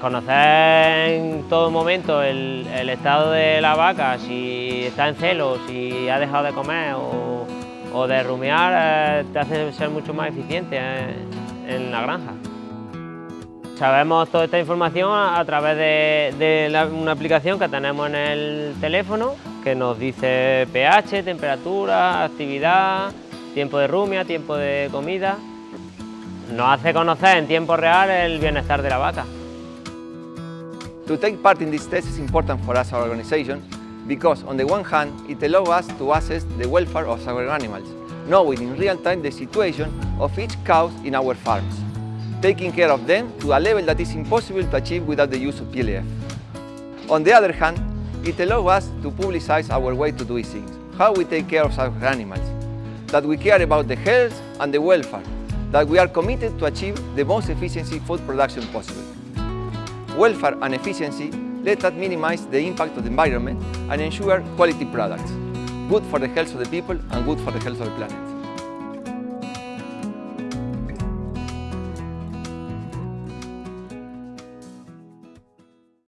Conocer en todo momento el, estado de la vaca, si está en celo, si ha dejado de comer o, de rumiar, eh, te hace ser mucho más eficiente en, la granja. Sabemos toda esta información a través de, una aplicación que tenemos en el teléfono que nos dice pH, temperatura, actividad, tiempo de rumia, tiempo de comida. Nos hace conocer en tiempo real el bienestar de la vaca. To take part in this test is important for us, our organization, because on the one hand, it allows us to assess the welfare of our animals, knowing in real time the situation of each cow in our farms, taking care of them to a level that is impossible to achieve without the use of PLF. On the other hand, it allows us to publicize our way to do things, how we take care of our animals, that we care about the health and the welfare, that we are committed to achieve the most efficient food production possible welfare and efficiency let us minimize the impact of the environment and ensure quality products, good for the health of the people and good for the health of the planet.